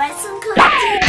白森克